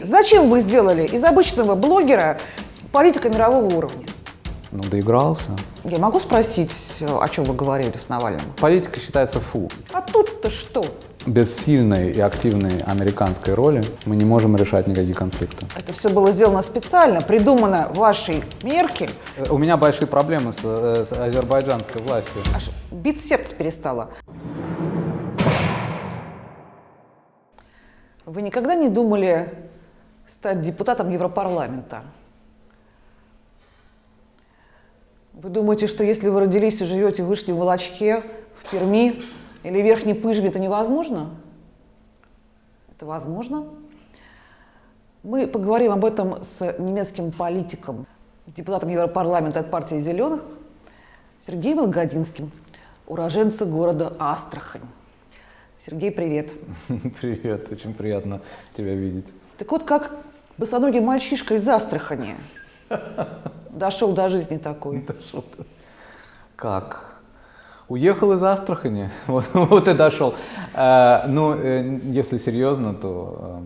Зачем вы сделали из обычного блогера политика мирового уровня? Ну, доигрался. Я могу спросить, о чем вы говорили с Навальным? Политика считается фу. А тут-то что? Без сильной и активной американской роли мы не можем решать никакие конфликты. Это все было сделано специально, придумано вашей Меркель. Э, У меня большие проблемы с, э, с азербайджанской властью. Аж бить сердце перестало. Вы никогда не думали стать депутатом Европарламента? Вы думаете, что если вы родились и живете в Вышнем Волочке, в Перми или Верхней Пыжме, это невозможно? Это возможно. Мы поговорим об этом с немецким политиком, депутатом Европарламента от партии «Зеленых» Сергеем Волгодинским, уроженца города Астрахань. Сергей, привет. Привет, очень приятно тебя видеть. Так вот, как босоногий мальчишка из Астрахани дошел до жизни такой. Как? Уехал из Астрахани, вот, вот и дошел. Э, ну, э, если серьезно, то,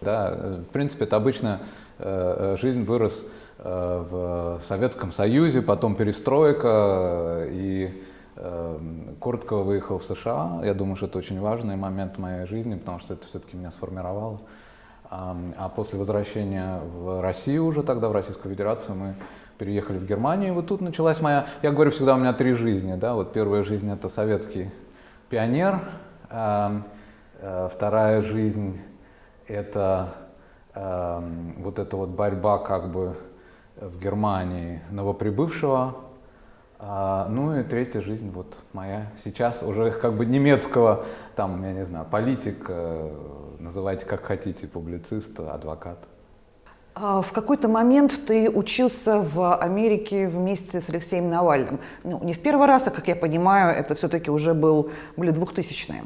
э, да, в принципе, это обычная э, жизнь вырос в Советском Союзе, потом перестройка, и коротко выехал в США. Я думаю, что это очень важный момент в моей жизни, потому что это все-таки меня сформировало. А, после возвращения в Россию уже тогда, в Российскую Федерацию, мы переехали в Германию, и вот тут началась моя, я говорю всегда, у меня три жизни, да, вот первая жизнь это советский пионер, а, вторая жизнь это вот эта вот борьба как бы в Германии новоприбывшего, а, ну и третья жизнь вот моя сейчас уже как бы немецкого, там, я не знаю, политик, э, называйте как хотите, публицист, адвокат. А В какой-то момент ты учился в Америке вместе с Алексеем Навальным. Ну, не в первый раз, а, как я понимаю, это все-таки уже был, были 2000-е.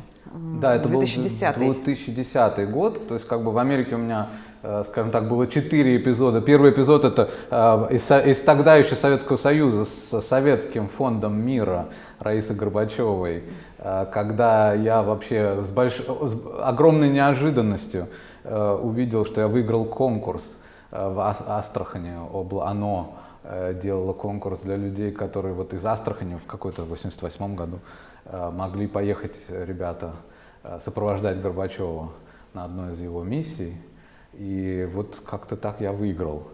Да, это 2010 был 2010 год, то есть как бы в Америке у меня, э, скажем так, было четыре эпизода. Первый эпизод это э, из, из тогда еще Советского Союза с Советским фондом мира Раисы Горбачевой, когда я вообще с, больш... с огромной неожиданностью э, увидел, что я выиграл конкурс э, в Ас- Астрахани, оно э, делало конкурс для людей, которые вот из Астрахани в какой-то 88 году э, могли поехать ребята э, сопровождать Горбачева на одной из его миссий. И вот как-то так я выиграл,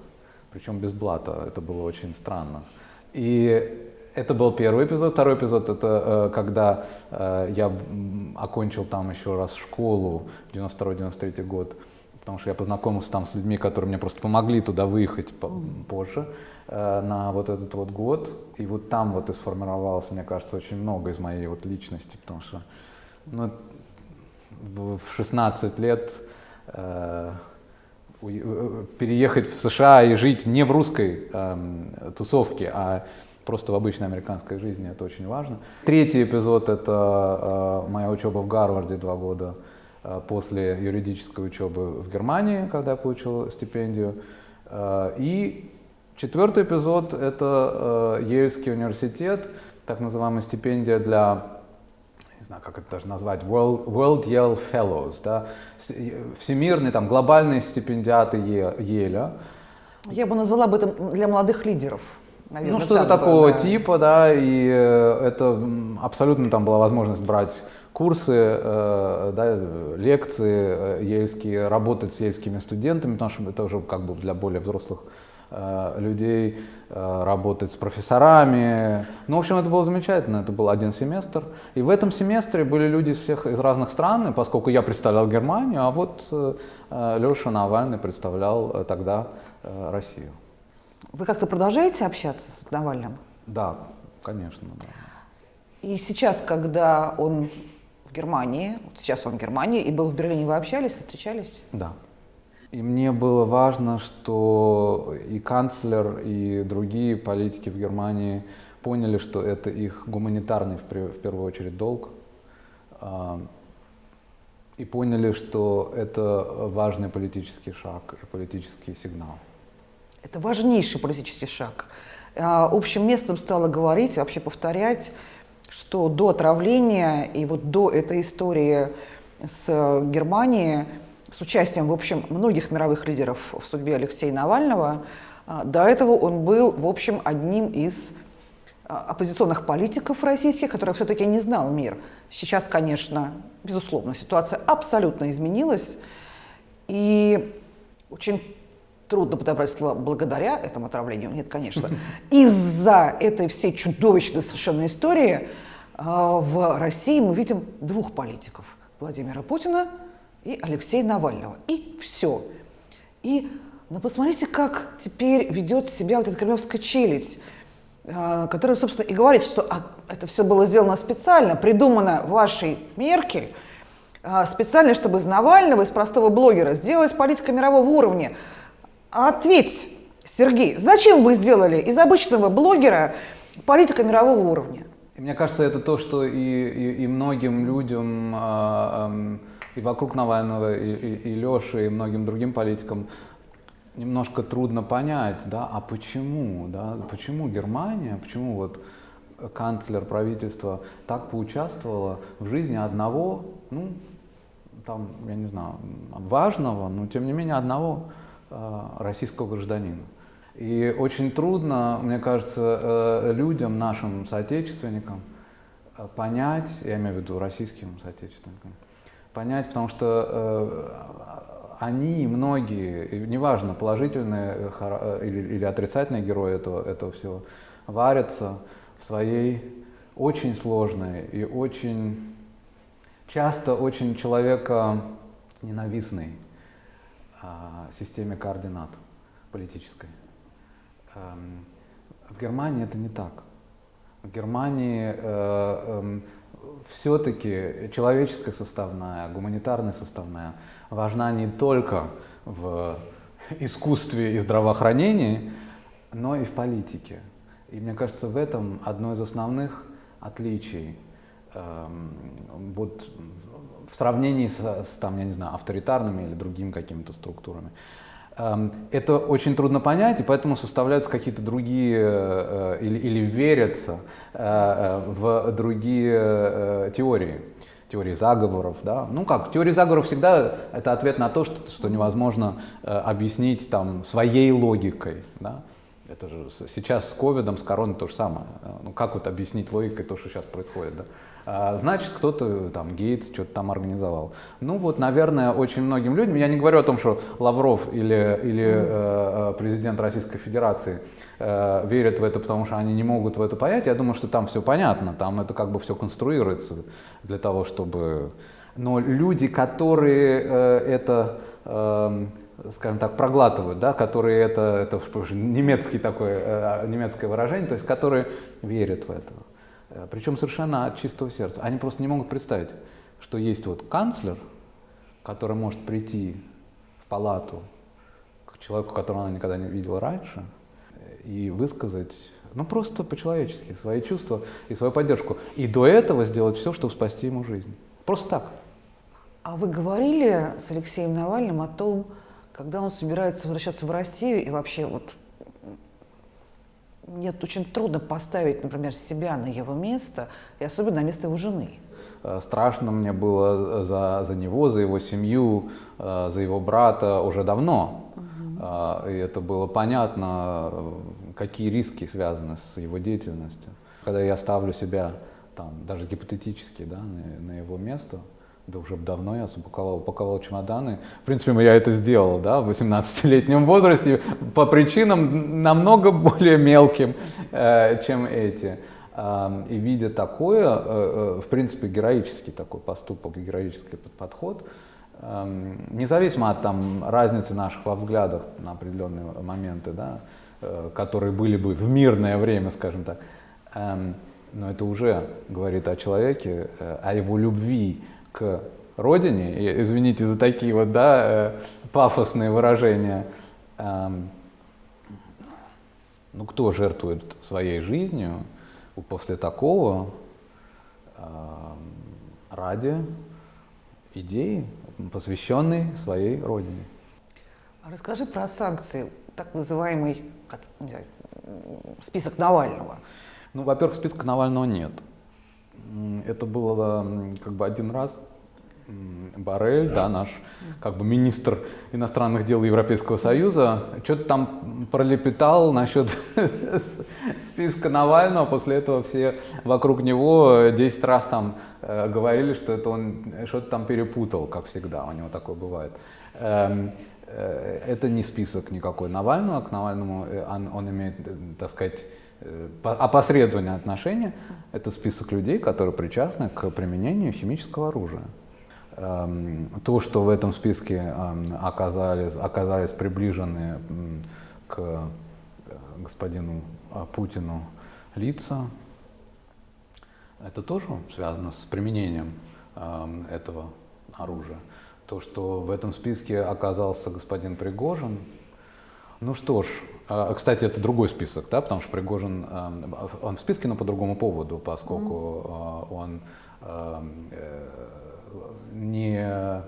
причем без блата, это было очень странно. И это был первый эпизод. Второй эпизод это э, когда э, я окончил там еще раз школу, 92-93 год, потому что я познакомился там с людьми, которые мне просто помогли туда выехать по- позже э, на вот этот вот год. И вот там вот и сформировалось, мне кажется, очень много из моей вот личности, потому что ну, в в 16 лет э, э, переехать в США и жить не в русской эм, тусовке, а просто в обычной американской жизни, это очень важно. Третий эпизод — это э, моя учеба в Гарварде два года э, после юридической учебы в Германии, когда я получил стипендию. Э, и четвертый эпизод — это Ельский университет, так называемая стипендия для не знаю, как это даже назвать, World, World Yale Fellows, да, всемирные, там, глобальные стипендиаты Е- Еля. Я бы назвала об этом для молодых лидеров. Наверное, ну, что-то такого да. типа, да, и э, это абсолютно там была возможность брать курсы, э, да, лекции э, ельские, работать с ельскими студентами, потому что это уже как бы для более взрослых э, людей, э, работать с профессорами. Ну, в общем, это было замечательно, это был один семестр. И в этом семестре были люди из всех, из разных стран, и поскольку я представлял Германию, а вот Леша Навальный представлял э, тогда э, Россию. Вы как-то продолжаете общаться с Навальным? Да, конечно. Да. И сейчас, когда он в Германии, вот сейчас он в Германии и был в Берлине, вы общались, встречались? Да. И мне было важно, что и канцлер, и другие политики в Германии поняли, что это их гуманитарный, в первую очередь, долг. А, И поняли, что это важный политический шаг и политический сигнал. Это важнейший политический шаг. А, Общим местом стало говорить, вообще повторять, что до отравления и вот до этой истории с Германией с участием, в общем, многих мировых лидеров в судьбе Алексея Навального, а, до этого он был, в общем, одним из а, оппозиционных политиков российских, который все-таки не знал мир. Сейчас, конечно, безусловно, ситуация абсолютно изменилась, и очень трудно подобрать слово «благодаря этому отравлению». Нет, конечно. Из-за этой всей чудовищной совершенно истории а, в России мы видим двух политиков – Владимира Путина и Алексея Навального. И все. И ну, посмотрите, как теперь ведет себя вот эта кремлевская челядь, а, которая, собственно, и говорит, что а, это все было сделано специально, придумано вашей Меркель, специально, чтобы из Навального, из простого блогера сделать политика мирового уровня. Ответь, Сергей, зачем вы сделали из обычного блогера политика мирового уровня? Мне кажется, это то, что и, и, и многим людям, э, э, и вокруг Навального, и, и, и Леши, и многим другим политикам немножко трудно понять, да, а почему, да, почему Германия, почему вот канцлер правительства так поучаствовала в жизни одного, ну, там, я не знаю, важного, но тем не менее одного российского гражданина. И очень трудно, мне кажется, э, людям, нашим соотечественникам э, понять, я имею в виду российским соотечественникам, понять, потому что они, многие, неважно, положительные или, отрицательные герои этого, этого всего, варятся в своей очень сложной и очень часто очень человека ненавистной системе координат политической. Эм, в Германии это не так. В Германии э, э, все-таки человеческая составная, гуманитарная составная важна не только в искусстве и здравоохранении, но и в политике. И мне кажется, в этом одно из основных отличий эм, вот в сравнении с, с там, я не знаю, авторитарными или другими какими-то структурами. Эм, это очень трудно понять, и поэтому составляются какие-то другие э, или, или верятся э, э, в другие теории теории заговоров. Да? Ну как, теория заговоров всегда это ответ на то, что, что невозможно объяснить там, своей логикой. Да? Это же сейчас с ковидом, с короной то же самое. Ну как вот объяснить логикой то, что сейчас происходит? Да? А, значит, кто-то там, Гейтс, что-то там организовал. Ну вот, наверное, очень многим людям, я не говорю о том, что Лавров или, или э, э, президент Российской Федерации э, верят в это, потому что они не могут в это понять, я думаю, что там все понятно, там это как бы все конструируется для того, чтобы... Но люди, которые э, это... Э, скажем так, проглатывают, да, которые это, это немецкий такой, э, немецкое выражение, то есть которые верят в это. Э, Причем совершенно от чистого сердца. Они просто не могут представить, что есть вот канцлер, который может прийти в палату к человеку, которого она никогда не видела раньше, и высказать, ну просто по-человечески, свои чувства и свою поддержку. И до этого сделать все, чтобы спасти ему жизнь. Просто так. А вы говорили с Алексеем Навальным о том, когда он собирается возвращаться в Россию и вообще вот нет, очень трудно поставить, например, себя на его место, и особенно на место его жены. Э, страшно мне было за, за него, за его семью, э, за его брата уже давно. Угу. И это было понятно, какие риски связаны с его деятельностью. Когда я ставлю себя, там, даже гипотетически, да, на, на его место, да уже давно я упаковал, упаковал чемоданы. В принципе, я это сделал да, в 18-летнем возрасте по причинам намного более мелким, э, чем эти. И видя такое, э, э, в принципе, героический такой поступок, героический подход, независимо от там, разницы наших во взглядах на определенные моменты, да, которые были бы в мирное время, скажем так, но это уже говорит о человеке, о его любви к родине, и, извините за такие вот, да, э, пафосные выражения, ну кто жертвует своей жизнью после такого ради идеи, посвященной своей родине. А расскажи про санкции, так называемый как, знаю, список Навального. Ну, во-первых, списка Навального нет. Это было как бы один раз, Барель, да, наш как бы министр иностранных дел Европейского Союза, что-то там пролепетал насчет списка Навального, после этого все вокруг него 10 раз там э, говорили, что это он что-то там перепутал, как всегда, у него такое бывает. Эм, э, это не список никакой Навального, к Навальному э, он, он имеет, так сказать, опосредованное отношение. Это список людей, которые причастны к применению химического оружия. Эм, то, что в этом списке эм, оказались, оказались приближены к э, господину э, Путину лица, это тоже связано с применением эм, этого оружия. То, что в этом списке оказался господин Пригожин, ну что ж, э, кстати, это другой список, да, потому что Пригожин, он в списке, но по другому поводу, поскольку он не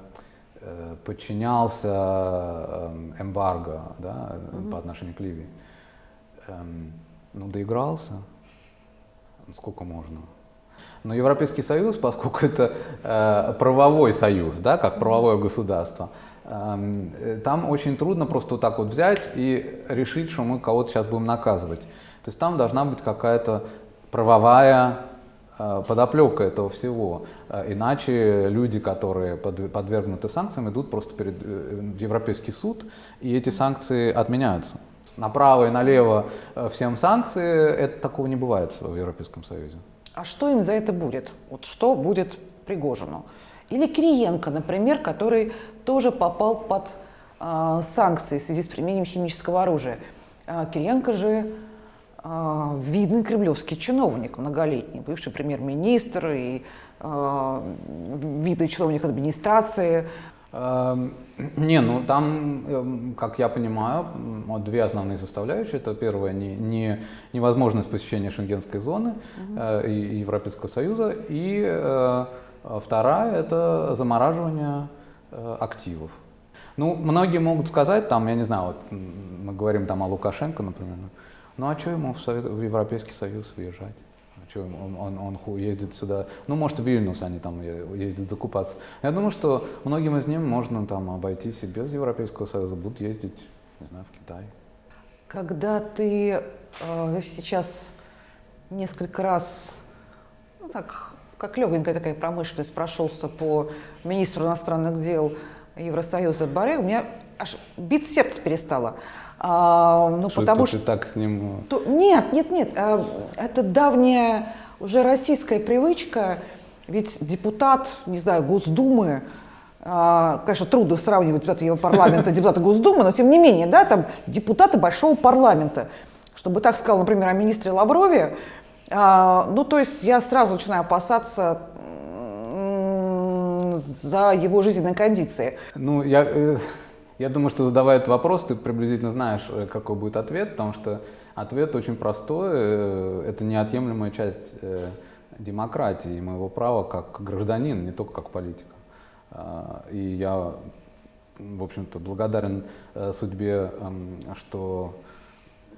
э, подчинялся эм, эмбарго да, угу. по отношению к Ливии. Эм, ну, доигрался, сколько можно. Но Европейский Союз, поскольку это э, правовой союз, да, как правовое государство, эм, э, там очень трудно просто вот так вот взять и решить, что мы кого-то сейчас будем наказывать. То есть там должна быть какая-то правовая Э, подоплека этого всего. Э, иначе люди, которые подвергнуты санкциям, идут просто перед, э, в Европейский суд, и эти санкции отменяются. Направо и налево всем санкции, это такого не бывает в Европейском Союзе. А что им за это будет? Вот что будет Пригожину? Или Кириенко, например, который тоже попал под э, санкции в связи с применением химического оружия. А Кириенко же а, видный кремлевский чиновник, многолетний, бывший премьер-министр и э, видный чиновник администрации. Эм, не, ну там, эм, как я понимаю, вот две основные составляющие. Это первое, не, не, невозможность посещения шенгенской зоны э, и Европейского Союза. И э, вторая – это замораживание э, активов. Ну, многие могут сказать, там, я не знаю, вот мы говорим там о Лукашенко, например, ну а что ему в, Совет, в Европейский Союз въезжать? А что он, он, он ездит сюда? Ну, может, в Вильнюс они там ездят закупаться. Я думаю, что многим из них можно там обойтись и без Европейского Союза, будут ездить, не знаю, в Китай. Когда ты э, сейчас несколько раз, ну так, как легонькая такая промышленность, прошелся по министру иностранных дел Евросоюза Баре, у меня аж бить сердце перестало. А, ну, что потому что ты так с ним... То, нет, нет, нет. А, это давняя уже российская привычка. Ведь депутат, не знаю, Госдумы, а, конечно, трудно сравнивать депутата Европарламента и депутата Госдумы, но тем не менее, да, там депутаты большого парламента. Чтобы так сказал, например, о министре Лаврове, ну, то есть я сразу начинаю опасаться за его жизненные кондиции. Ну, я, э, я думаю, что задавая этот вопрос, ты приблизительно знаешь, э, какой будет ответ, потому что ответ очень простой. Э, это неотъемлемая часть демократии и моего права как гражданин, не только как политика. А, и я, в общем-то, благодарен судьбе, эм, что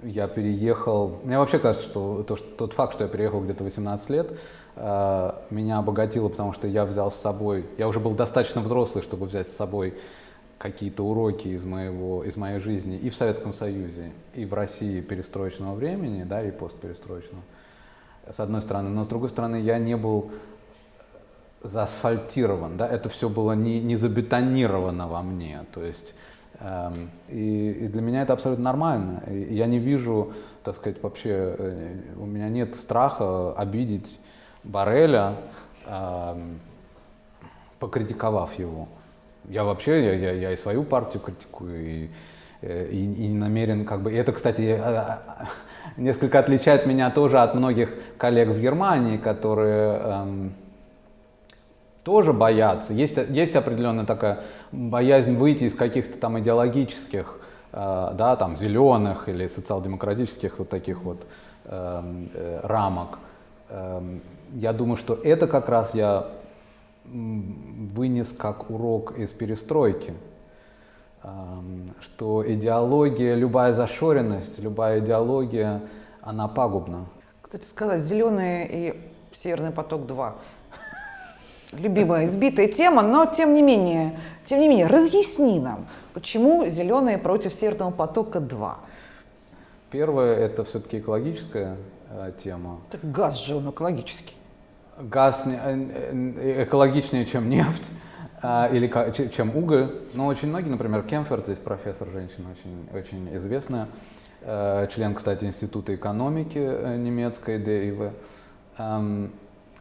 я переехал. Мне вообще кажется, что тот факт, что я переехал где-то 18 лет, меня обогатило, потому что я взял с собой, я уже был достаточно взрослый, чтобы взять с собой какие-то уроки из, моего, из моей жизни и в Советском Союзе, и в России перестроечного времени, да, и постперестроечного, с одной стороны. Но с другой стороны, я не был заасфальтирован, да, это все было не, не забетонировано во мне, то есть и, и для меня это абсолютно нормально. И я не вижу, так сказать, вообще, э, у меня нет страха обидеть Бареля, эм, покритиковав его. Я вообще, я, я, я и свою партию критикую, и, э, и, и намерен как бы... И это, кстати, э, несколько отличает меня тоже от многих коллег в Германии, которые эм, тоже боятся. Есть, есть определенная такая боязнь выйти из каких-то там идеологических, э, да, там, зеленых или социал-демократических вот таких вот э, э, рамок. Э, я думаю, что это как раз я вынес как урок из перестройки, что идеология, любая зашоренность, любая идеология, она пагубна. Кстати сказать, «Зеленый» и «Северный поток-2» любимая избитая тема, но тем не менее, тем не менее, разъясни нам, почему зеленые против Северного потока 2? Первое это все-таки экологическая э, тема. Так газ же он экологический. Газ не- э, э, экологичнее, чем нефть а, или чем уголь. Но очень многие, например, Кемфер, здесь профессор женщина очень, очень известная, э, член, кстати, Института экономики э, немецкой ДИВ, эм,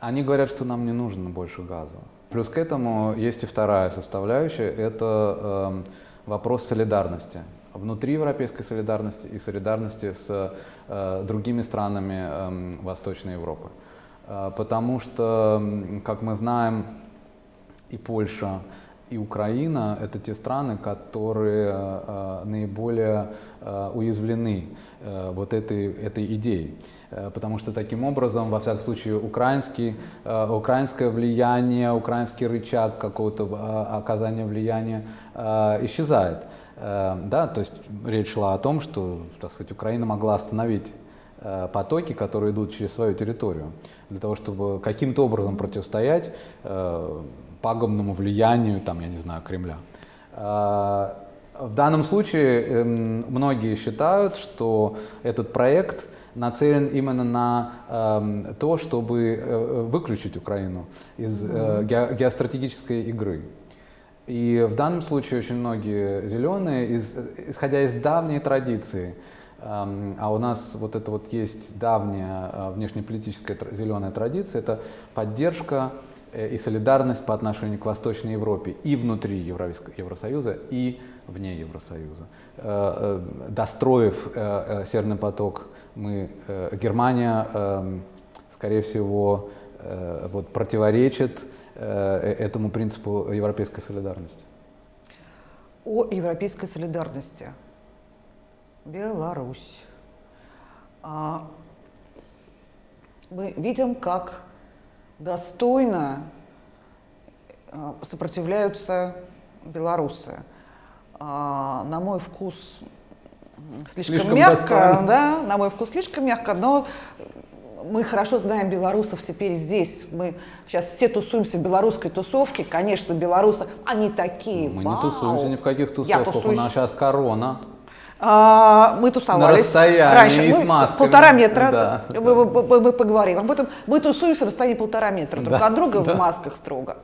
они говорят, что нам не нужно больше газа. Плюс к этому есть и вторая составляющая, это эм, вопрос солидарности. Внутри европейской солидарности и солидарности с э, другими странами эм, Восточной Европы. Э, Потому что, как мы знаем, и Польша, и Украина — это те страны, которые э, наиболее э, уязвлены э, вот этой, этой идеей. Потому что таким образом, во всяком случае, украинский, украинское влияние, украинский рычаг какого-то оказания влияния исчезает. Да, то есть речь шла о том, что, так сказать, Украина могла остановить потоки, которые идут через свою территорию, для того, чтобы каким-то образом противостоять пагубному влиянию, там, я не знаю, Кремля. Э, В данном случае эм, многие считают, что этот проект нацелен именно на эм, то, чтобы э, выключить Украину из э, ге- геостратегической игры. И в данном случае очень многие зеленые, из- исходя из давней традиции, эм, а у нас вот это вот есть давняя внешнеполитическая зеленая традиция, это поддержка и солидарность по отношению к Восточной Европе и внутри Евросоюза, и вне Евросоюза. Э, э, Достроив э, э, Северный поток, мы, э, Германия, эм, скорее всего, э, вот противоречит э, этому принципу европейской солидарности. О европейской солидарности. Беларусь. А, мы видим, как достойно а, сопротивляются белорусы. А, на мой вкус слишком, Слишком мягко, достойно. да, на мой вкус слишком мягко, но мы хорошо знаем белорусов теперь здесь. Мы сейчас все тусуемся в белорусской тусовке. Конечно, белорусы, они такие, Мы вау. не тусуемся ни в каких тусовках, у нас сейчас корона. А, мы тусовались На расстоянии раньше. и мы с масками. полтора метра. Да, мы, мы- мы поговорим об этом. Мы тусуемся на расстоянии полтора метра друг Да, от друга да. в масках строго,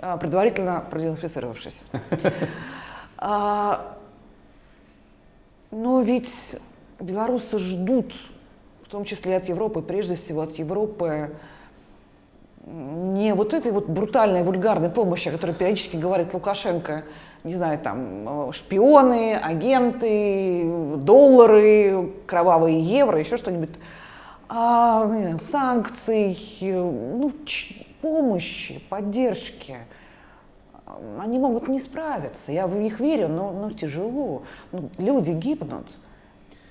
а, предварительно продезинфицировавшись. А, Но ведь белорусы ждут, в том числе от Европы, прежде всего от Европы, не вот этой вот брутальной, вульгарной помощи, о которой периодически говорит Лукашенко, не знаю, там, э, шпионы, агенты, доллары, кровавые евро, еще что-нибудь, а э, санкций, э, ну, помощи, поддержки. Они могут не справиться, я в них верю, но, но тяжело. Ну, люди гибнут.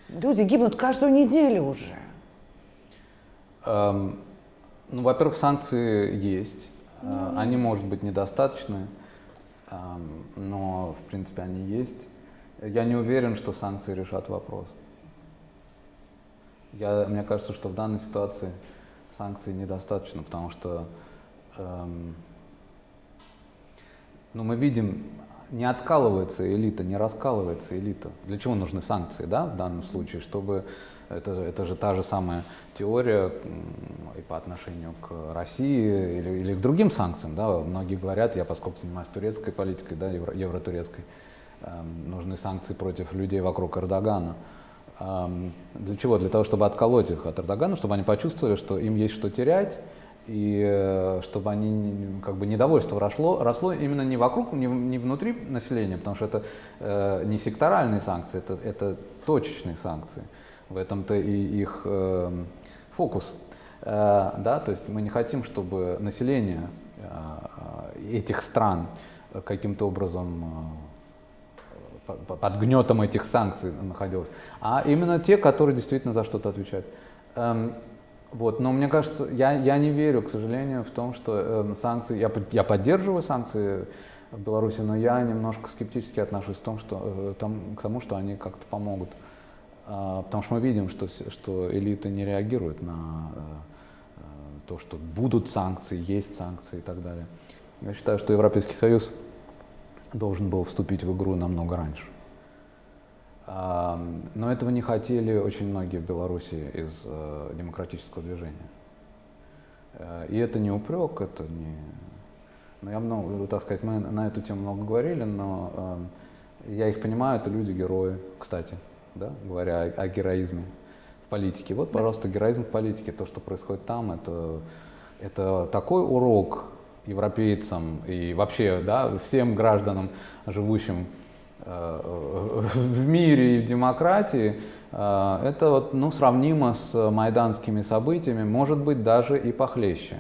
Люди гибнут каждую неделю уже. Эм, Ну, во-первых, санкции есть. Э, Они, может быть, недостаточны, но, в принципе, они есть. Я не уверен, что санкции решат вопрос. Я, мне кажется, что в данной ситуации санкций недостаточно, потому что эм, ну, мы видим, не откалывается элита, не раскалывается элита. Для чего нужны санкции, да, в данном случае? Чтобы это, это же та же самая теория и по отношению к России или, или к другим санкциям, да. Многие говорят, я поскольку занимаюсь турецкой политикой, да, евро, евротурецкой, эм, нужны санкции против людей вокруг Эрдогана. Эм, Для чего? Для того, чтобы отколоть их от Эрдогана, чтобы они почувствовали, что им есть что терять, и э, чтобы они, как бы недовольство росло, росло именно не вокруг, не, не внутри населения, потому что это э, не секторальные санкции, это, это точечные санкции. В этом-то и их э, фокус. Э, да, то есть мы не хотим, чтобы население э, э, этих стран каким-то образом э, по- по- под гнетом этих санкций находилось, а именно те, которые действительно за что-то отвечают. Вот, но мне кажется, я, я не верю, к сожалению, в том, что эм, санкции, я, я поддерживаю санкции в Беларуси, но я немножко скептически отношусь к, том, что, э, том- к тому, что они как-то помогут. А, Потому что мы видим, что, что элита не реагирует на э, э, то, что будут санкции, есть санкции и так далее. Я считаю, что Европейский Союз должен был вступить в игру намного раньше. Но этого не хотели очень многие в Беларуси из э, демократического движения. Э, и это не упрек, это не... Ну, я много, так сказать, мы на эту тему много говорили, но я их понимаю, это люди-герои, кстати, да, говоря о, о героизме в политике. Вот, пожалуйста, героизм в политике, то, что происходит там, это, это такой урок европейцам и вообще да, всем гражданам, живущим в мире и в демократии, э, это вот, ну, сравнимо с майданскими событиями, может быть, даже и похлеще.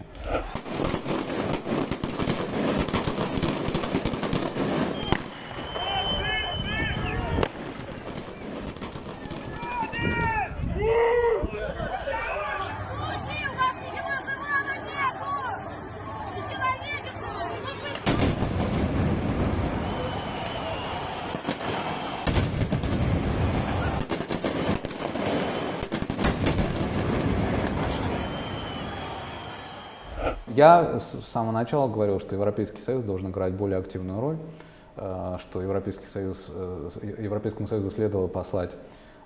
Я с самого начала говорил, что Европейский Союз должен играть более активную роль, э, что Европейский Союз, э, Европейскому Союзу следовало послать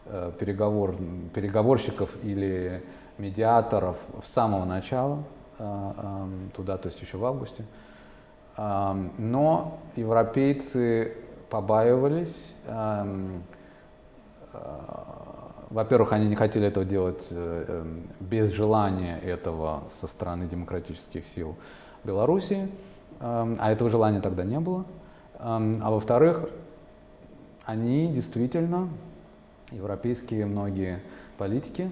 э, переговор, переговорщиков или медиаторов с самого начала туда, то есть еще в августе. Но европейцы побаивались во-первых, они не хотели этого делать э, эм, без желания этого со стороны демократических сил Беларуси, эм, а этого желания тогда не было. Эм, а во-вторых, они действительно, европейские многие политики,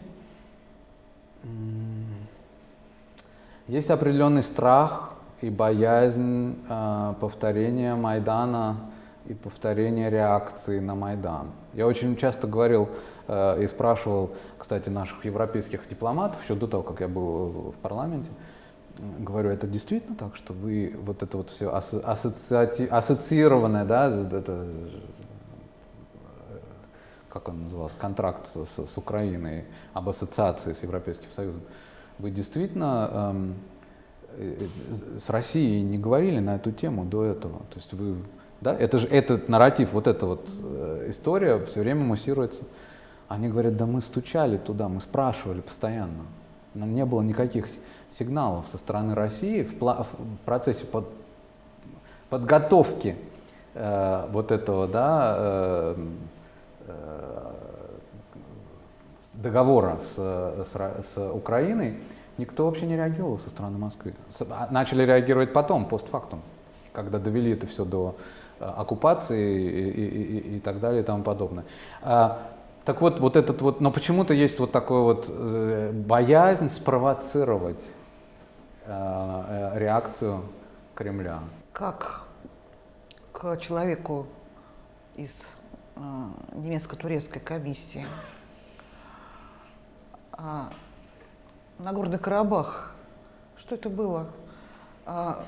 есть определенный страх и боязнь э, повторения Майдана и повторения реакции на Майдан. Я очень часто говорил и спрашивал, кстати, наших европейских дипломатов, еще до того, как я был в парламенте, говорю, это действительно так, что вы вот это вот все ассоциати... ассоциированное, да, это, как он назывался, контракт с, с Украиной об ассоциации с Европейским Союзом, вы действительно эм, э, с Россией не говорили на эту тему до этого? То есть вы, да, это же этот нарратив, вот эта вот э, история все время муссируется. Они говорят, да мы стучали туда, мы спрашивали постоянно. Нам не было никаких сигналов со стороны России в, в процессе под, подготовки э, вот этого да, э, э, договора с, с, с Украиной. Никто вообще не реагировал со стороны Москвы. А, начали реагировать потом, постфактум, когда довели это все до э, оккупации и, и, и, и так далее и тому подобное. А, так вот, вот этот вот, но почему-то есть вот такой вот э, боязнь спровоцировать э, э, реакцию Кремля. Как к человеку из э, немецко-турецкой комиссии а, Нагорный Карабах, что это было? А,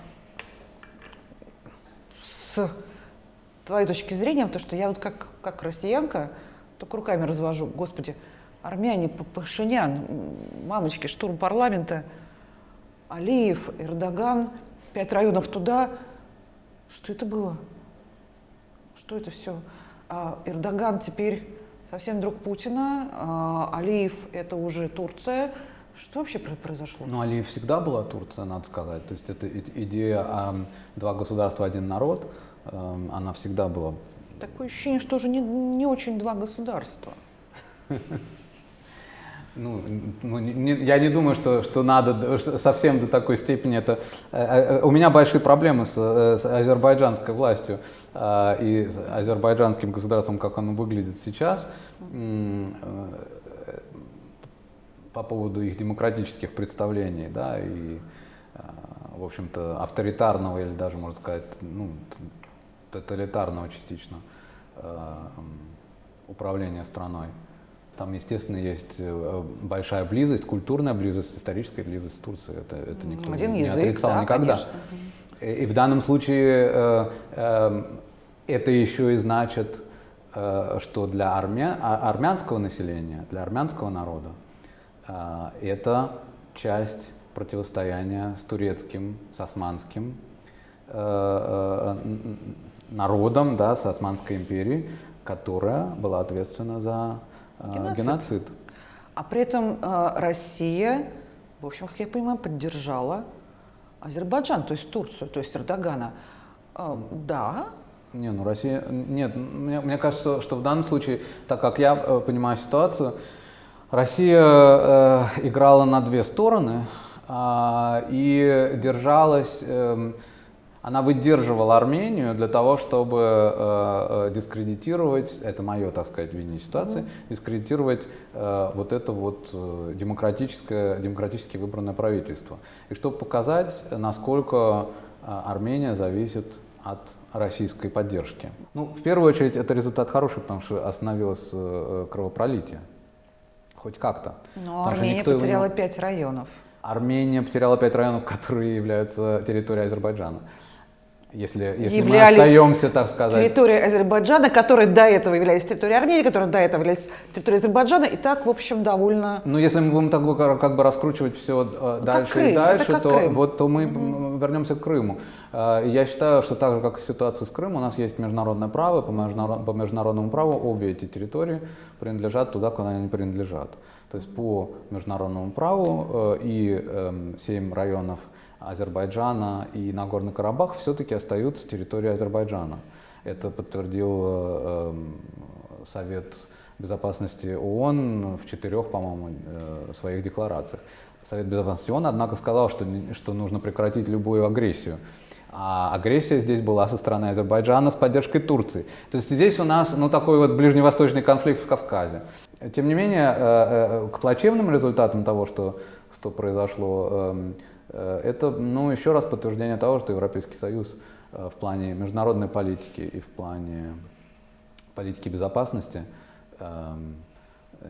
с твоей точки зрения, потому что я вот как, как россиянка, только руками развожу. Господи, армяне, Пашинян, мамочки, штурм парламента, Алиев, Эрдоган, пять районов туда. Что это было? Что это все? А Эрдоган теперь совсем друг Путина, а Алиев это уже Турция. Что вообще произошло? Ну, Алиев всегда была Турция, надо сказать. То есть это идея два государства, один народ, она всегда была Такое ощущение, что уже не, не очень два государства. Ну, ну не, я не думаю, что, что надо совсем до такой степени это. Э, э, у меня большие проблемы с, э, с азербайджанской властью и с азербайджанским государством, как оно выглядит сейчас, по поводу их демократических представлений, да, и, в общем-то, авторитарного или даже, можно сказать, ну, тоталитарного частично э, управления страной. Там, естественно, есть э, большая близость, культурная близость, историческая близость с Турцией. Это, это никто Один не язык, отрицал да, никогда. И, и в данном случае э, э, это еще и значит, э, что для армя, а, армянского населения, для армянского народа, э, это часть противостояния с турецким, с османским э, народом да, с Османской империей, которая была ответственна за геноцид. геноцид. А при этом Россия, в общем, как я понимаю, поддержала Азербайджан, то есть Турцию, то есть Эрдогана. Да, не, ну Россия... Нет, мне, мне кажется, что в данном случае, так как я э, понимаю ситуацию, Россия э, играла на две стороны э, и держалась... Э, она выдерживала Армению для того, чтобы э, э дискредитировать, это мое, так сказать, видение ситуации, mm-hmm. дискредитировать э, вот это вот э, демократическое, демократически выбранное правительство. И чтобы показать, насколько э, Армения зависит от российской поддержки. Ну, в первую очередь, это результат хороший, потому что остановилось э, кровопролитие. Хоть как-то. Но Армения потеряла его... пять районов. Армения потеряла пять районов, которые являются территорией Азербайджана если, если являлись мы остаемся, так сказать. территорией Азербайджана, которые до этого являлись территорией Армении, которые до этого являлись территорией Азербайджана, и так, в общем, довольно... Ну, если мы будем так как бы раскручивать все э, ну, дальше Крым, и дальше, то, Крым. вот, то мы угу. вернемся к Крыму. Э, я считаю, что так же, как и ситуация с Крымом, у нас есть международное право, по, международ, по международному праву обе эти территории принадлежат туда, куда они принадлежат. То есть по международному праву э, и э, 7 районов Азербайджана и Нагорный Карабах все-таки остаются территорией Азербайджана. Это подтвердил э, эм, Совет Безопасности ООН в четырех, по-моему, э, своих декларациях. Совет Безопасности ООН, однако, сказал, что, что нужно прекратить любую агрессию. А агрессия здесь была со стороны Азербайджана с поддержкой Турции. То есть здесь у нас ну, такой вот ближневосточный конфликт в Кавказе. Тем не менее, э, к плачевным результатам того, что, что произошло, Э, это, ну, еще раз подтверждение того, что Европейский Союз э, в плане международной политики и в плане политики безопасности эм,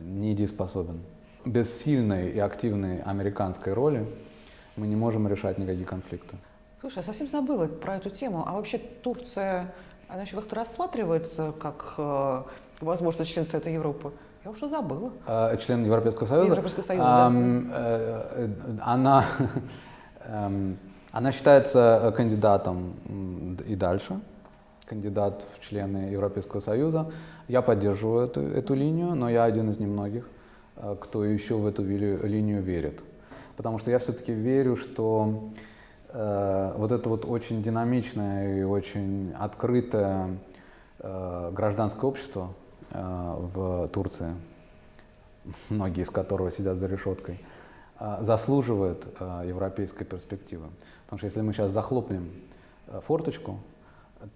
недееспособен. Без сильной и активной американской роли мы не можем решать никакие конфликты. Слушай, я совсем забыла про эту тему. А вообще Турция, она еще как-то рассматривается как э, возможно член Совета Европы? Я уже забыла. член Европейского Союза? Европейского Союза, а, да. Она она считается э, кандидатом и дальше, кандидат в члены Европейского Союза. Я поддерживаю эту, эту линию, но я один из немногих, э, кто еще в эту линию верит. Потому что я все-таки верю, что э, вот это вот очень динамичное и очень открытое э, гражданское общество э, в Турции, многие из которого сидят за решеткой, заслуживает а, европейской перспективы. Потому что если мы сейчас захлопнем а, форточку,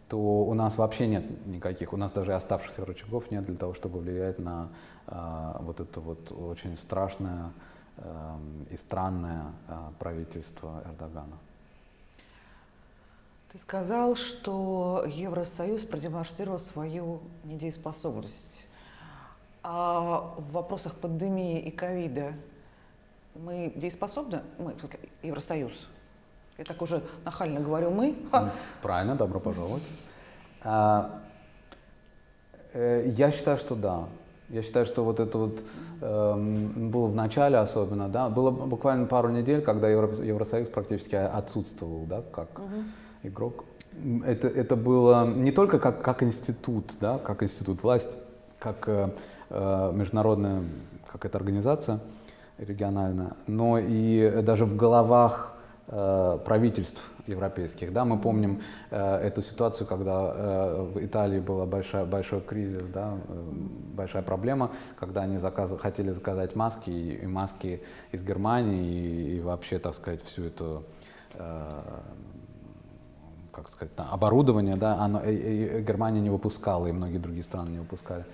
то у нас вообще нет никаких, у нас даже оставшихся рычагов нет для того, чтобы влиять на вот это вот очень страшное и странное правительство Эрдогана. Ты сказал, что Евросоюз продемонстрировал свою недееспособность. А в вопросах пандемии и ковида мы дееспособны, мы, Евросоюз, я так уже нахально говорю мы. Правильно, добро пожаловать. А, э, я считаю, что да. Я считаю, что вот это вот э, было в начале особенно, да, было буквально пару недель, когда Евро, Евросоюз практически отсутствовал, да, как угу. игрок. Это, это было не только как, как институт, да, как институт власти, как э, э международная какая-то организация, регионально, но и даже в головах э, правительств европейских. Да, мы помним э, эту ситуацию, когда э, в Италии был большой, кризис, да, э, большая проблема, когда они заказ, хотели заказать маски, и, и маски из Германии, и, и вообще, так сказать, всю эту э, как сказать, оборудование, да, оно, и, и Германия не выпускала, и многие другие страны не выпускали.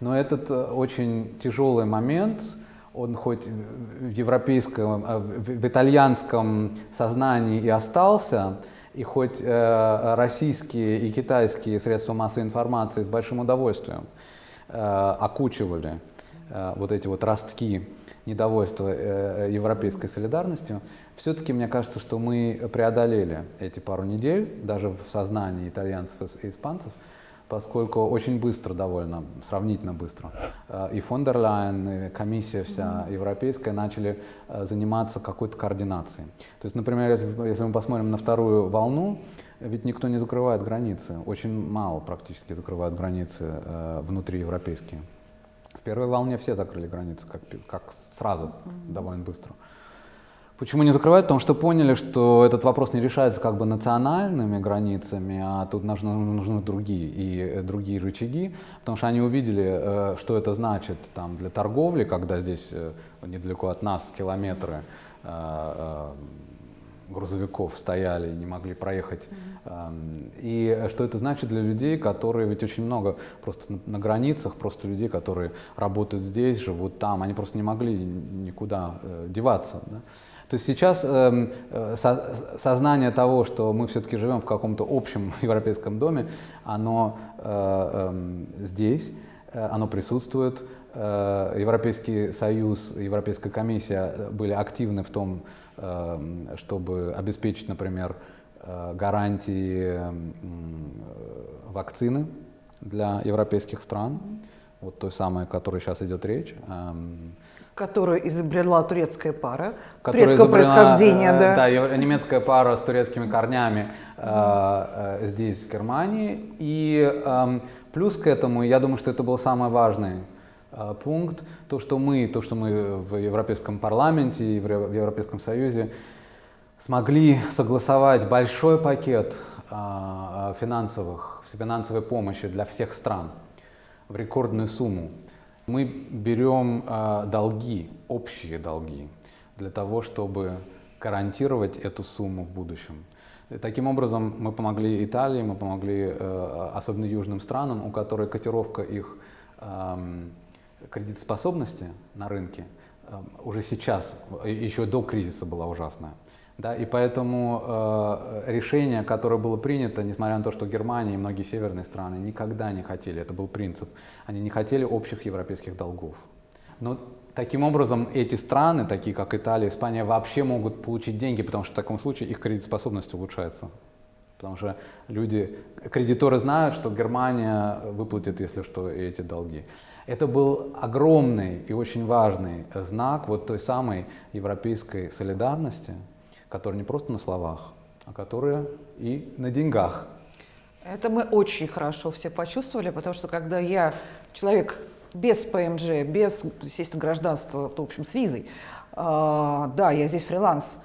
Но этот э, очень тяжелый момент, он хоть в европейском, а, в итальянском сознании и остался, и хоть э, российские и китайские средства массовой информации с большим удовольствием э, окучивали э, вот эти вот ростки недовольства европейской солидарностью, все-таки мне кажется, что мы преодолели эти пару недель, даже в сознании итальянцев и испанцев, поскольку очень быстро довольно, сравнительно быстро, э, и фон дер Лайен, и комиссия вся европейская начали э, заниматься какой-то координацией. То есть, например, если мы посмотрим на вторую волну, ведь никто не закрывает границы. Очень мало практически закрывают границы э, внутриевропейские. В первой волне все закрыли границы, как, как сразу, довольно быстро. Почему не закрывают? Потому что поняли, что этот вопрос не решается как бы национальными границами, а тут нужны, нужны другие и э, другие рычаги, потому что они увидели, э, что это значит там, для торговли, когда здесь э, недалеко от нас километры грузовиков стояли и не могли проехать. Mm-hmm. И что это значит для людей, которые, ведь очень много просто на, на границах, просто людей, которые работают здесь, живут там, они просто не могли никуда деваться. Да? То есть сейчас эм, э, со, сознание того, что мы все-таки живем в каком-то общем европейском доме, оно э, э, здесь, э, оно присутствует. Э, Европейский Союз, Европейская комиссия были активны в том, э, чтобы обеспечить, например, э, гарантии э, вакцины для европейских стран, вот той самой, о которой сейчас идет речь. Э, которую изобрела турецкая пара, турецкого происхождения, э, да. Да, немецкая пара с турецкими корнями э, э, здесь, в Германии. И э, плюс к этому, я думаю, что это был самый важный э, пункт, то, что мы, то, что мы в Европейском парламенте и в Европейском Союзе смогли согласовать большой пакет э, финансовых, финансовой помощи для всех стран в рекордную сумму. Мы берем э, долги, общие долги, для того, чтобы гарантировать эту сумму в будущем. Таким образом мы помогли Италии, мы помогли э, особенно южным странам, у которой котировка их э, кредитоспособности на рынке э, уже сейчас, еще до кризиса была ужасная. Да, и поэтому э, решение, которое было принято, несмотря на то, что Германия и многие северные страны никогда не хотели, это был принцип, они не хотели общих европейских долгов. Но таким образом эти страны, такие как Италия, Испания, вообще могут получить деньги, потому что в таком случае их кредитоспособность улучшается. Потому что люди, кредиторы знают, что Германия выплатит, если что, эти долги. Это был огромный и очень важный знак вот той самой европейской солидарности, которые не просто на словах, а которые и на деньгах. Это мы очень хорошо все почувствовали, потому что когда я, человек без ПМЖ, без, естественно, гражданства, в общем, с визой, э, да, я здесь фриланс,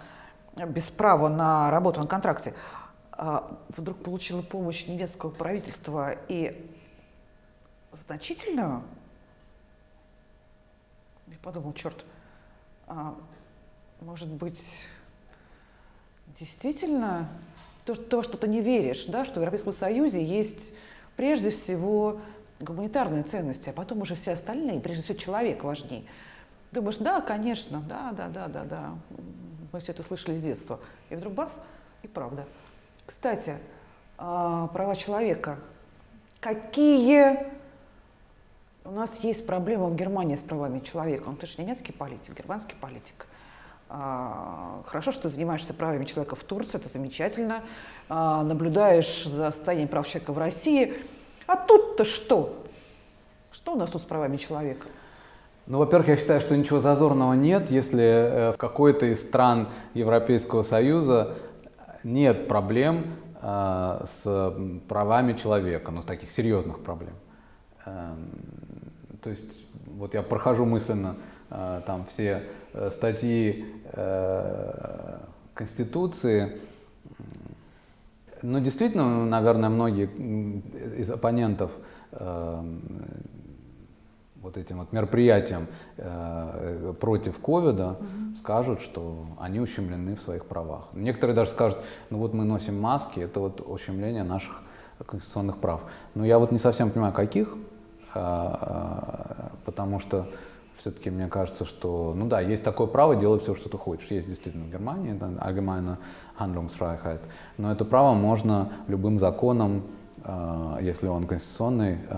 без права на работу на контракте, э, вдруг получила помощь немецкого правительства и значительную, я подумал, черт, э, может быть, действительно то, то что ты не веришь, да, что в Европейском Союзе есть прежде всего гуманитарные ценности, а потом уже все остальные, прежде всего человек важнее. Думаешь, да, конечно, да, да, да, да, да. Мы все это слышали с детства. И вдруг бац, и правда. Кстати, а, права человека. Какие у нас есть проблемы в Германии с правами человека? Он, ты же немецкий политик, германский политик. А, хорошо, что ты занимаешься правами человека в Турции, это замечательно. А, наблюдаешь за состоянием прав человека в России. А тут-то что? Что у нас тут с правами человека? Ну, во-первых, я считаю, что ничего зазорного нет, если э, в какой-то из стран Европейского Союза нет проблем э, с правами человека, ну, с таких серьезных проблем. Э, то есть, вот я прохожу мысленно там все Э, статьи э, Конституции. Но действительно, наверное, многие из оппонентов э, вот этим вот мероприятием против ковида угу. скажут, что они ущемлены в своих правах. Некоторые даже скажут, ну вот мы носим маски, это вот ущемление наших конституционных прав. Но я вот не совсем понимаю, каких, потому что все-таки мне кажется, что, ну да, есть такое право делать все, что ты хочешь. Есть действительно в Германии, это allgemeine Handlungsfreiheit. Но это право можно любым законом, э, если он конституционный, э,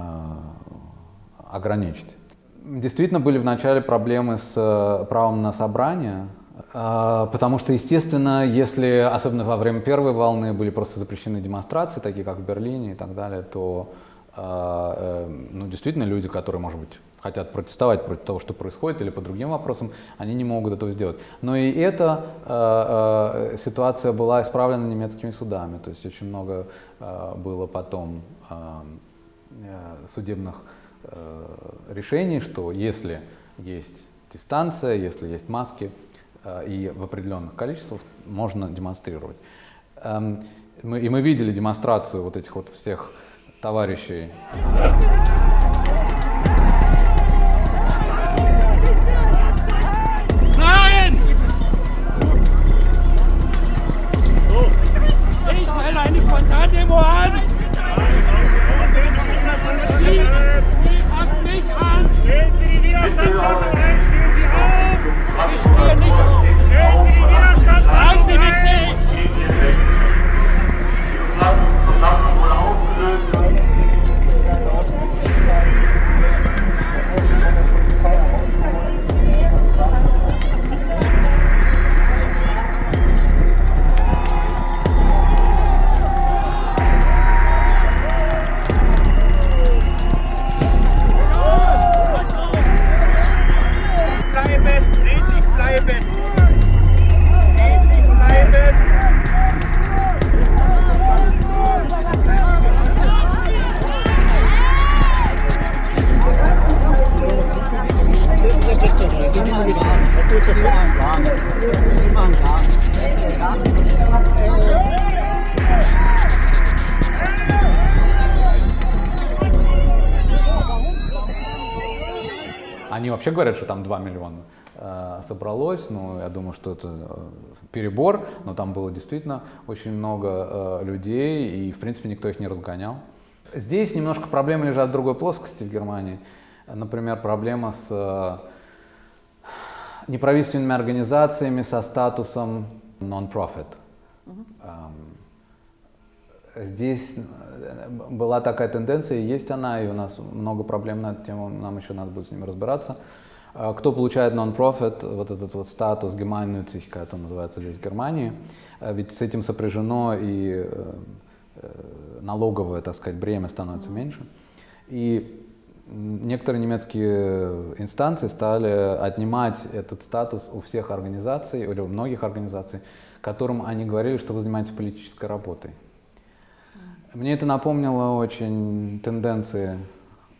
ограничить. Действительно были вначале проблемы с э, правом на собрание, э, потому что, естественно, если, особенно во время первой волны, были просто запрещены демонстрации, такие как в Берлине и так далее, то, э, э, ну, действительно, люди, которые, может быть, хотят протестовать против того, что происходит, или по другим вопросам, они не могут этого сделать. Но и эта э, э, ситуация была исправлена немецкими судами, то есть очень много э, было потом э, э судебных э, решений, что если есть дистанция, если есть маски э, и в определенных количествах, можно демонстрировать. Эм, и мы видели демонстрацию вот этих вот всех товарищей. voran! Sie, Sie fassen mich an! Stellen Sie die Widerstandsordnung ein! Stehen Sie auf! Ich stehe nicht auf! Stellen Sie die Widerstandsordnung ein! Fragen Sie mich nicht! Они вообще говорят, что там 2 миллиона э, собралось, но я думаю, что это э, перебор, но там было действительно очень много э, людей, и в принципе никто их не разгонял. Здесь немножко проблемы лежат в другой плоскости в Германии. Например, проблема с э, неправительственными организациями со статусом non-profit. -huh. Здесь э, была такая тенденция, есть она, и у нас много проблем на эту тему, нам еще надо будет с ними разбираться. А кто получает non-profit, вот этот вот статус Gemeinnützig, как это называется здесь в Германии, э, ведь с этим сопряжено и налоговое, так сказать, бремя становится меньше. И некоторые немецкие инстанции стали отнимать этот статус у всех организаций, или у многих организаций, которым они говорили, что вы занимаетесь политической работой. Мне это напомнило очень тенденции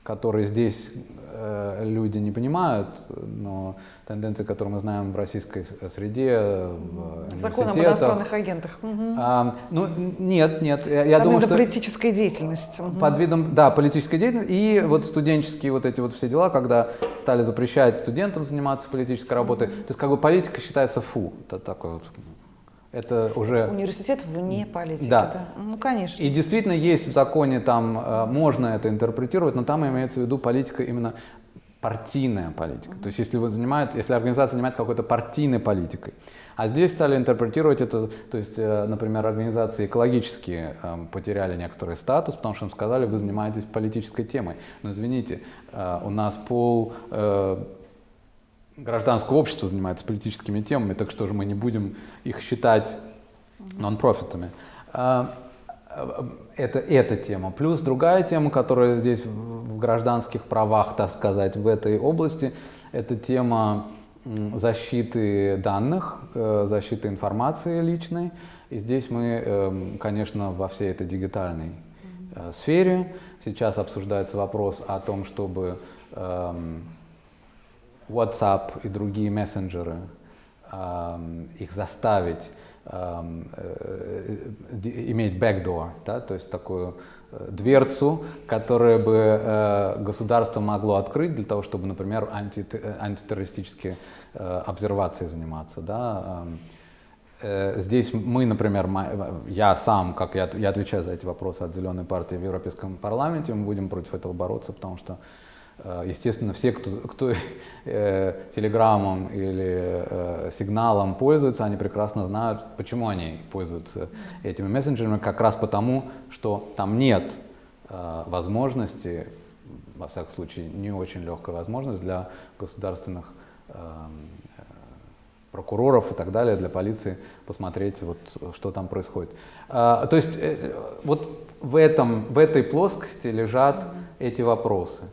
которые здесь э, люди не понимают, но тенденции, которые мы знаем в российской среде, в Закон об иностранных агентах. А, ну, нет, нет. Я, я думаю, что... политическая деятельность. Под видом, да, политической деятельности. И вот студенческие вот эти вот все дела, когда стали запрещать студентам заниматься политической работой. То есть как бы политика считается фу. Это такой вот это уже... Университет вне политики, да. да. Ну, конечно. И действительно есть в законе, там э, можно это интерпретировать, но там имеется в виду политика именно партийная политика. То есть если, вы занимаете, если организация занимается какой-то партийной политикой. А здесь стали интерпретировать это, то есть, э, например, организации экологические э, потеряли некоторый статус, потому что им сказали, вы занимаетесь политической темой. Но извините, у нас пол гражданское общество занимается политическими темами, так что же мы не будем их считать нон-профитами. А, это эта тема. Плюс другая тема, которая здесь в гражданских правах, так сказать, в этой области, это тема защиты данных, э, защиты информации личной. И здесь мы, эм, конечно, во всей этой дигитальной э, сфере. Сейчас обсуждается вопрос о том, чтобы эм, WhatsApp и другие мессенджеры, их заставить э, иметь backdoor, да, то есть такую э, дверцу, которую бы э, государство могло открыть для того, чтобы, например, анти, антитеррористические обсервации заниматься. Да. Здесь мы, например, я сам, как я, я отвечаю за эти вопросы от Зеленой партии в Европейском парламенте, мы будем против этого бороться, потому что естественно, все, кто, кто э, телеграммом или э, сигналом пользуются, они прекрасно знают, почему они пользуются этими мессенджерами, как раз потому, что там нет э, возможности, во всяком случае, не очень легкая возможность для государственных э, прокуроров и так далее, для полиции посмотреть, вот, что там происходит. А, то есть э, вот в, этом, в этой плоскости лежат эти вопросы.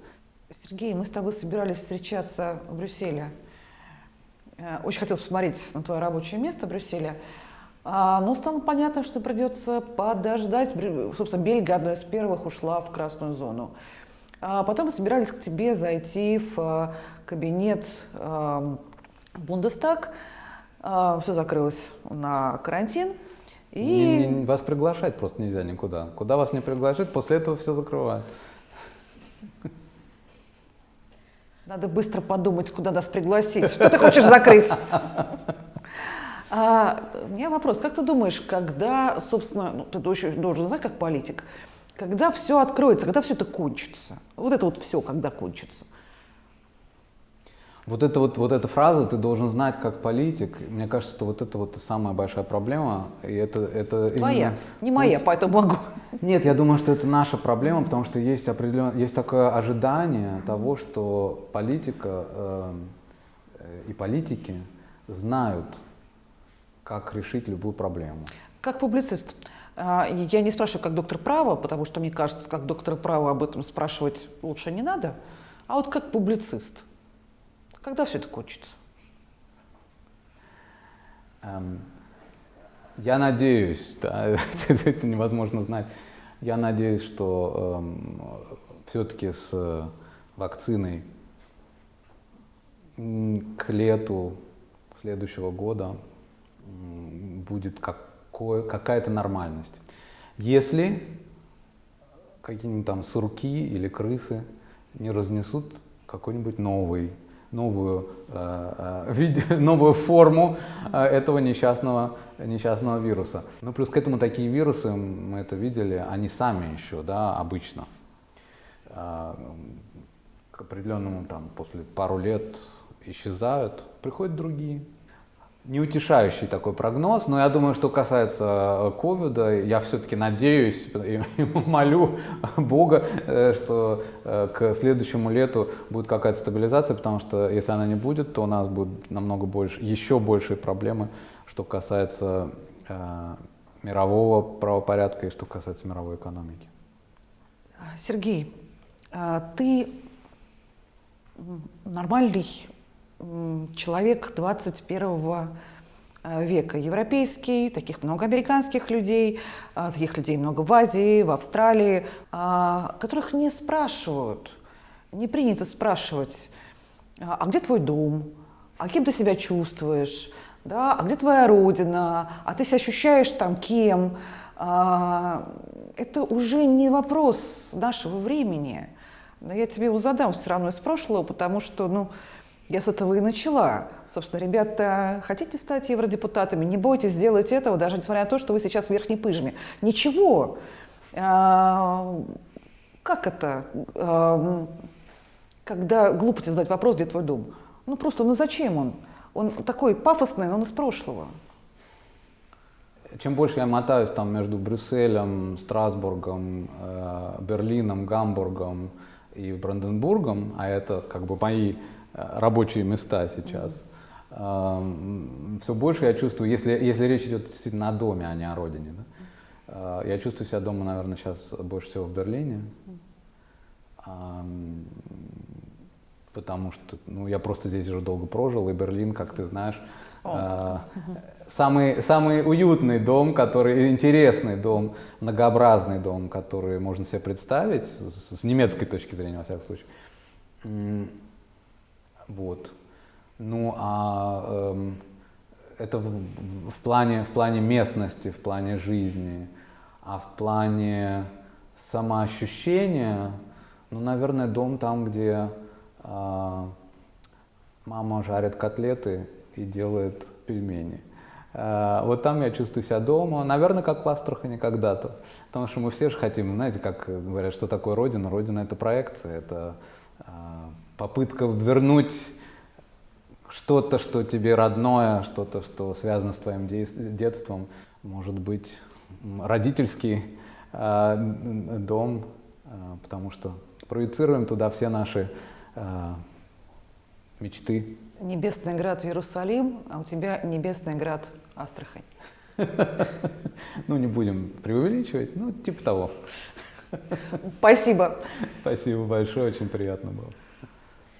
Сергей, мы с тобой собирались встречаться в Брюсселе. Э, очень хотелось посмотреть на твое рабочее место в Брюсселе. А, но стало понятно, что придется подождать. Собственно, Бельгия одной из первых ушла в красную зону. А потом мы собирались к тебе зайти в э, кабинет э, Бундестаг. А, Все закрылось на карантин. И... Не, не, вас приглашать просто нельзя никуда. Куда вас не приглашают, после этого все закрывают. Надо быстро подумать, куда нас пригласить. Что ты хочешь закрыть? А, у меня вопрос. Как ты думаешь, когда, собственно, ну, ты должен знать как политик, когда все откроется, когда все это кончится? Вот это вот все, когда кончится? Вот, это вот, вот эта фраза «ты должен знать как политик», мне кажется, что вот это вот самая большая проблема. И это, это Твоя, именно... не моя, пусть... поэтому могу. Нет, я думаю, что это наша проблема, потому что есть, определен... есть такое ожидание того, что политика э, и политики знают, как решить любую проблему. Как публицист. А, я не спрашиваю как доктор права, потому что мне кажется, как доктор права об этом спрашивать лучше не надо, а вот как публицист – когда все это кончится? Эм, я надеюсь, да, это невозможно знать. Я надеюсь, что эм, все-таки с э, вакциной к лету следующего года будет какая-то нормальность. Если какие-нибудь там сурки или крысы не разнесут какой-нибудь новый новую, э, э, новую форму э, этого несчастного, несчастного вируса. Ну, плюс к этому такие вирусы, мы это видели, они сами еще, да, обычно, к определенному, там, после пару лет исчезают, приходят другие неутешающий такой прогноз, но я думаю, что касается э, ковида, я все-таки надеюсь и молю Бога, э, что э, к следующему лету будет какая-то стабилизация, потому что если она не будет, то у нас будет намного больше, еще большие проблемы, что касается э, мирового правопорядка и что касается мировой экономики. Сергей, ты нормальный человек 21 э, века. Европейский, таких много американских людей, э, таких людей много в Азии, в Австралии, э, которых не спрашивают, не принято спрашивать, а где твой дом, а кем ты себя чувствуешь, да? а где твоя родина, а ты себя ощущаешь там кем. Это уже не вопрос нашего времени. Но я тебе его задам все равно из прошлого, потому что, ну, я с этого и начала. Собственно, ребята, хотите стать евродепутатами? Не бойтесь сделать этого, даже несмотря на то, что вы сейчас в верхней пыжме. Ничего. А, как это? А, когда глупо тебе задать вопрос, где твой дом? Ну просто, ну зачем он? Он такой пафосный, но он из прошлого. Чем больше я мотаюсь там между Брюсселем, Страсбургом, э, Берлином, Гамбургом и Бранденбургом, а это как бы мои рабочие места сейчас. Все больше я чувствую, если, если речь идет действительно о доме, а не о родине, да? А, я чувствую себя дома, наверное, сейчас больше всего в Берлине. Потому что ну, я просто здесь уже долго прожил, и Берлин, как ты знаешь, а, самый, самый уютный дом, который, интересный дом, многообразный дом, который можно себе представить, с, с немецкой точки зрения, во всяком случае. Вот. Ну а эм, это в, в, плане, в плане местности, в плане жизни, а в плане самоощущения, ну, наверное, дом там, где э, мама жарит котлеты и делает пельмени. Э, вот там я чувствую себя дома, наверное, как в Астрахани когда-то. Потому что мы все же хотим, знаете, как говорят, что такое Родина? Родина — это проекция, это э, попытка вернуть что-то, что тебе родное, что-то, что связано с твоим детством, может быть, родительский э, дом, э, потому что проецируем туда все наши э, мечты. Небесный град Иерусалим, а у тебя небесный град Астрахань. Ну, не будем преувеличивать, ну, типа того. Спасибо. Спасибо большое, очень приятно было.